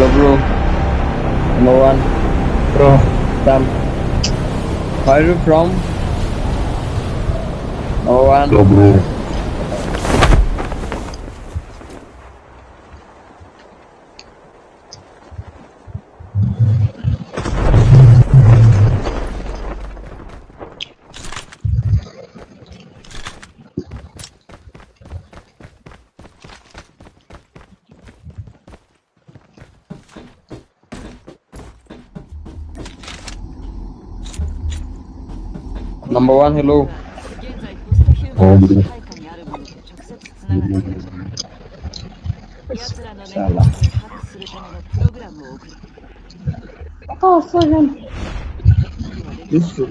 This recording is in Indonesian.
Hello bro. Number one. Bro. damn. Where are you from? Number one. Hello bro. number one hello oh gitu salah oh Kota Düştü